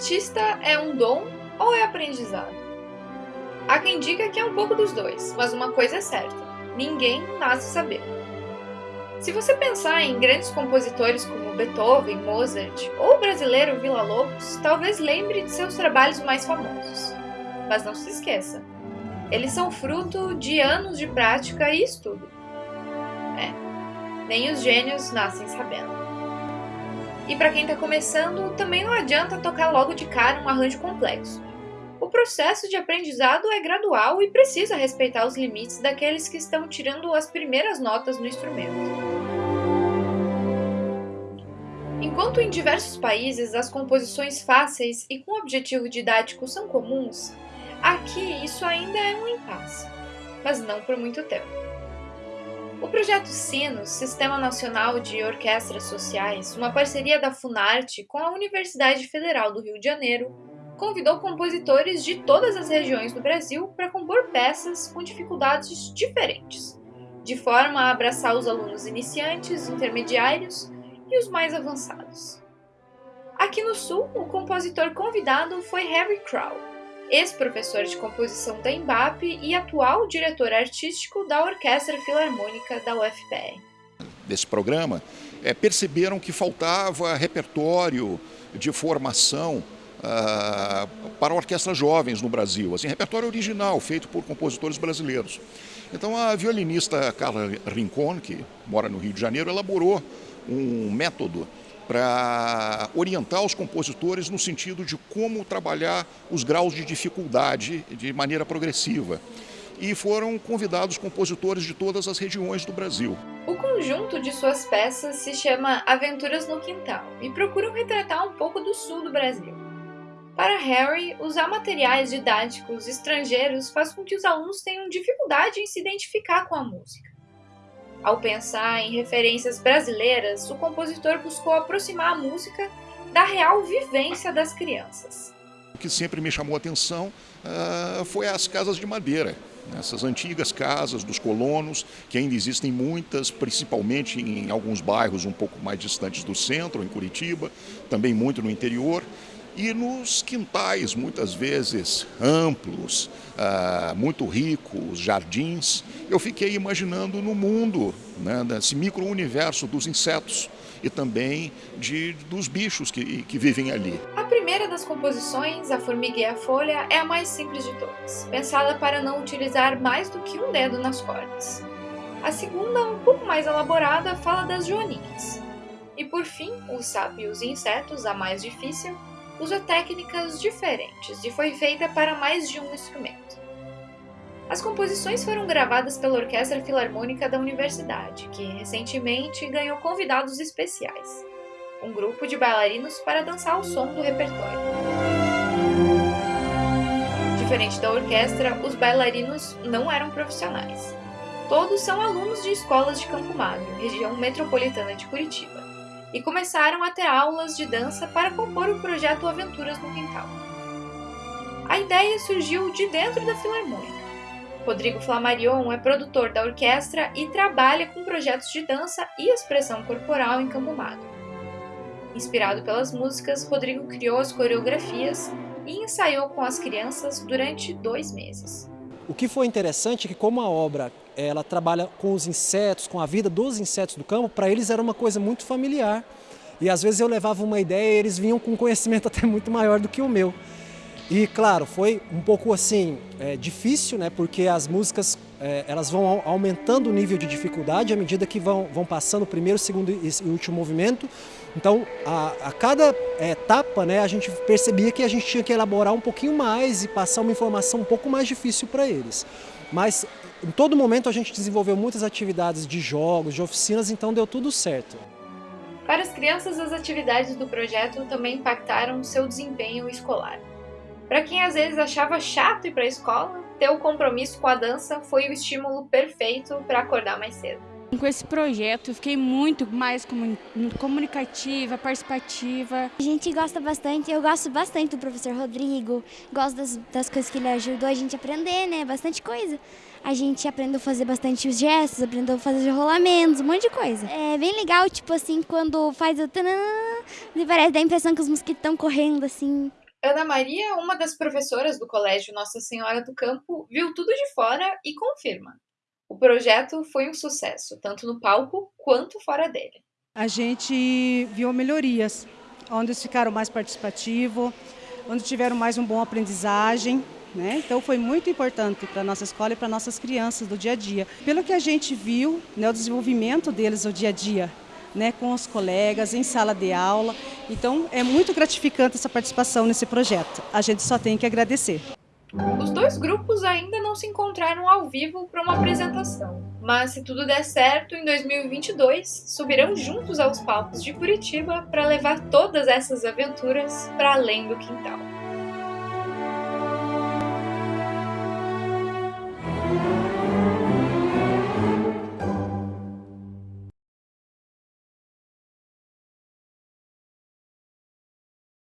artista é um dom ou é aprendizado? Há quem diga que é um pouco dos dois, mas uma coisa é certa: ninguém nasce sabendo. Se você pensar em grandes compositores como Beethoven, Mozart ou o brasileiro Villa Lobos, talvez lembre de seus trabalhos mais famosos. Mas não se esqueça, eles são fruto de anos de prática e estudo. É, nem os gênios nascem sabendo. E para quem está começando, também não adianta tocar logo de cara um arranjo complexo. O processo de aprendizado é gradual e precisa respeitar os limites daqueles que estão tirando as primeiras notas no instrumento. Enquanto em diversos países as composições fáceis e com objetivo didático são comuns, aqui isso ainda é um impasse, mas não por muito tempo. O projeto Sinos, Sistema Nacional de Orquestras Sociais, uma parceria da Funarte com a Universidade Federal do Rio de Janeiro, convidou compositores de todas as regiões do Brasil para compor peças com dificuldades diferentes, de forma a abraçar os alunos iniciantes, intermediários e os mais avançados. Aqui no Sul, o compositor convidado foi Harry Crow, ex-professor de composição da Embap e atual diretor artístico da Orquestra Filarmônica da UFPR. Desse programa, é, perceberam que faltava repertório de formação uh, para orquestras jovens no Brasil, assim, repertório original, feito por compositores brasileiros. Então a violinista Carla Rincon, que mora no Rio de Janeiro, elaborou um método para orientar os compositores no sentido de como trabalhar os graus de dificuldade de maneira progressiva. E foram convidados compositores de todas as regiões do Brasil. O conjunto de suas peças se chama Aventuras no Quintal e procuram retratar um pouco do sul do Brasil. Para Harry, usar materiais didáticos estrangeiros faz com que os alunos tenham dificuldade em se identificar com a música. Ao pensar em referências brasileiras, o compositor buscou aproximar a música da real vivência das crianças. O que sempre me chamou a atenção uh, foi as casas de madeira. Essas antigas casas dos colonos, que ainda existem muitas, principalmente em alguns bairros um pouco mais distantes do centro, em Curitiba, também muito no interior e nos quintais, muitas vezes amplos, ah, muito ricos, jardins, eu fiquei imaginando no mundo, né, nesse micro-universo dos insetos e também de, dos bichos que, que vivem ali. A primeira das composições, A Formiga e a Folha, é a mais simples de todas, pensada para não utilizar mais do que um dedo nas cordas. A segunda, um pouco mais elaborada, fala das joaninhas. E por fim, O Sapo e os Insetos, a mais difícil, usa técnicas diferentes e foi feita para mais de um instrumento. As composições foram gravadas pela Orquestra Filarmônica da Universidade, que recentemente ganhou convidados especiais, um grupo de bailarinos para dançar o som do repertório. Diferente da orquestra, os bailarinos não eram profissionais. Todos são alunos de escolas de Campo Magro, região metropolitana de Curitiba e começaram a ter aulas de dança para compor o projeto Aventuras no Quintal. A ideia surgiu de dentro da Filarmônica. Rodrigo Flamarion é produtor da orquestra e trabalha com projetos de dança e expressão corporal em Campo Magro. Inspirado pelas músicas, Rodrigo criou as coreografias e ensaiou com as crianças durante dois meses. O que foi interessante é que como a obra ela trabalha com os insetos, com a vida dos insetos do campo, para eles era uma coisa muito familiar. E às vezes eu levava uma ideia e eles vinham com um conhecimento até muito maior do que o meu. E claro, foi um pouco assim, é, difícil, né, porque as músicas é, elas vão aumentando o nível de dificuldade à medida que vão, vão passando o primeiro, segundo e último movimento. Então, a, a cada é, etapa, né, a gente percebia que a gente tinha que elaborar um pouquinho mais e passar uma informação um pouco mais difícil para eles. Mas em todo momento a gente desenvolveu muitas atividades de jogos, de oficinas, então deu tudo certo. Para as crianças, as atividades do projeto também impactaram seu desempenho escolar. Para quem às vezes achava chato ir para a escola, ter o compromisso com a dança foi o estímulo perfeito para acordar mais cedo. Com esse projeto eu fiquei muito mais comunicativa, participativa. A gente gosta bastante, eu gosto bastante do professor Rodrigo, gosto das, das coisas que ele ajudou a gente a aprender, né? Bastante coisa. A gente aprendeu a fazer bastante os gestos, aprendeu a fazer rolamentos, um monte de coisa. É bem legal, tipo assim, quando faz o tanã, parece, dá a impressão que os mosquitos estão correndo, assim, Ana Maria, uma das professoras do Colégio Nossa Senhora do Campo, viu tudo de fora e confirma. O projeto foi um sucesso, tanto no palco quanto fora dele. A gente viu melhorias, onde eles ficaram mais participativos, onde tiveram mais uma boa aprendizagem. Né? Então foi muito importante para a nossa escola e para nossas crianças do dia a dia. Pelo que a gente viu, né, o desenvolvimento deles no dia a dia, né, com os colegas, em sala de aula. Então é muito gratificante essa participação nesse projeto. A gente só tem que agradecer. Os dois grupos ainda não se encontraram ao vivo para uma apresentação, mas se tudo der certo, em 2022 subirão juntos aos palcos de Curitiba para levar todas essas aventuras para além do quintal.